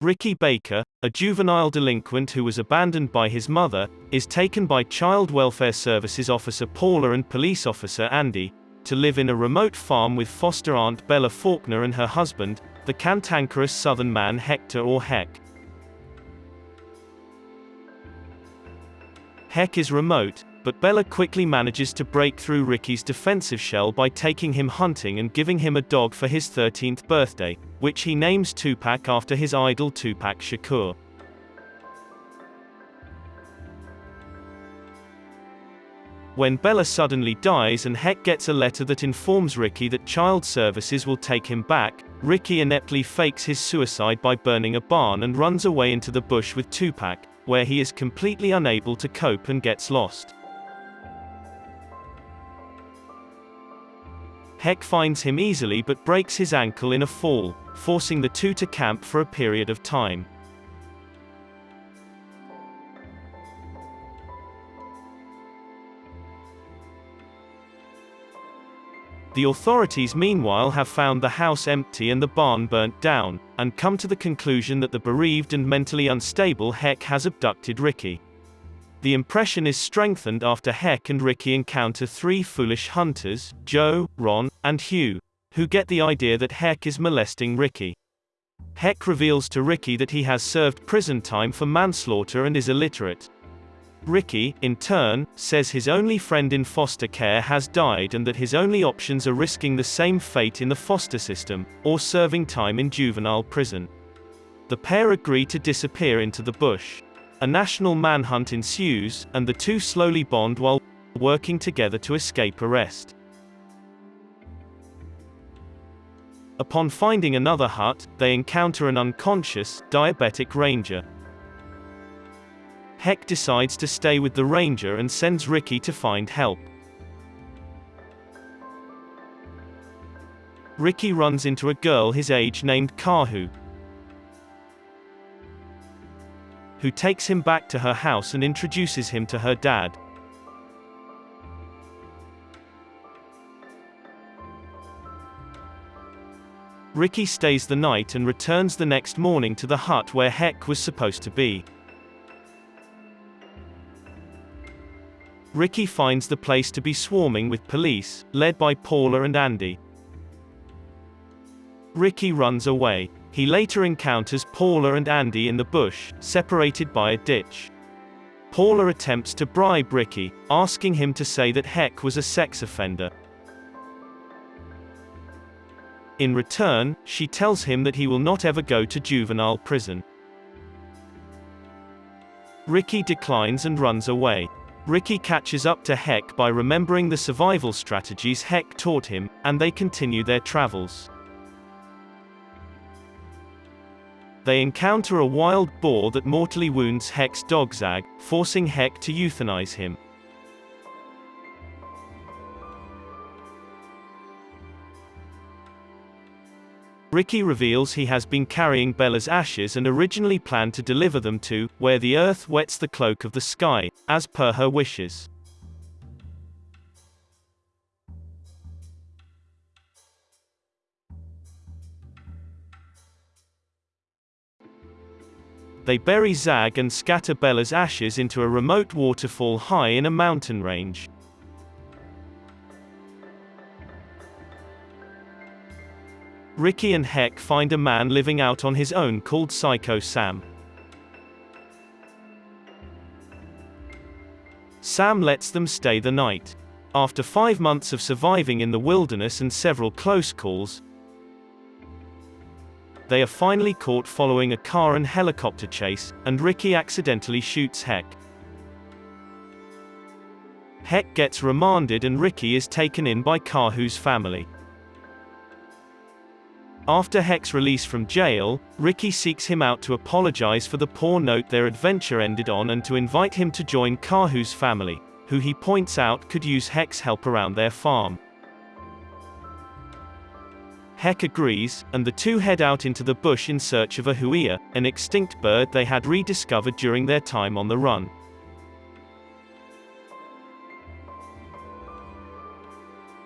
Ricky Baker, a juvenile delinquent who was abandoned by his mother, is taken by Child Welfare Services officer Paula and police officer Andy to live in a remote farm with foster aunt Bella Faulkner and her husband, the cantankerous southern man Hector or Hec. Hec is remote, but Bella quickly manages to break through Ricky's defensive shell by taking him hunting and giving him a dog for his 13th birthday, which he names Tupac after his idol Tupac Shakur. When Bella suddenly dies and Hec gets a letter that informs Ricky that child services will take him back, Ricky ineptly fakes his suicide by burning a barn and runs away into the bush with Tupac, where he is completely unable to cope and gets lost. Hec finds him easily but breaks his ankle in a fall, forcing the two to camp for a period of time. The authorities meanwhile have found the house empty and the barn burnt down, and come to the conclusion that the bereaved and mentally unstable Hec has abducted Ricky. The impression is strengthened after Hec and Ricky encounter three foolish hunters, Joe, Ron, and Hugh, who get the idea that Hec is molesting Ricky. Hec reveals to Ricky that he has served prison time for manslaughter and is illiterate. Ricky, in turn, says his only friend in foster care has died and that his only options are risking the same fate in the foster system, or serving time in juvenile prison. The pair agree to disappear into the bush. A national manhunt ensues, and the two slowly bond while working together to escape arrest. Upon finding another hut, they encounter an unconscious, diabetic ranger. Hec decides to stay with the ranger and sends Ricky to find help. Ricky runs into a girl his age named Kahu, who takes him back to her house and introduces him to her dad. Ricky stays the night and returns the next morning to the hut where Hec was supposed to be. Ricky finds the place to be swarming with police, led by Paula and Andy. Ricky runs away. He later encounters Paula and Andy in the bush, separated by a ditch. Paula attempts to bribe Ricky, asking him to say that Hec was a sex offender. In return, she tells him that he will not ever go to juvenile prison. Ricky declines and runs away. Ricky catches up to Hec by remembering the survival strategies Hec taught him, and they continue their travels. They encounter a wild boar that mortally wounds Hec's dog Zag, forcing Hec to euthanize him. Ricky reveals he has been carrying Bella's ashes and originally planned to deliver them to, where the earth wets the cloak of the sky, as per her wishes. They bury Zag and scatter Bella's ashes into a remote waterfall high in a mountain range. Ricky and Hec find a man living out on his own called Psycho Sam. Sam lets them stay the night. After five months of surviving in the wilderness and several close calls, they are finally caught following a car and helicopter chase, and Ricky accidentally shoots Hec. Hec gets remanded and Ricky is taken in by Kahu's family. After Hec's release from jail, Ricky seeks him out to apologize for the poor note their adventure ended on and to invite him to join Kahu's family, who he points out could use Hec's help around their farm. Hec agrees, and the two head out into the bush in search of a huia, an extinct bird they had rediscovered during their time on the run.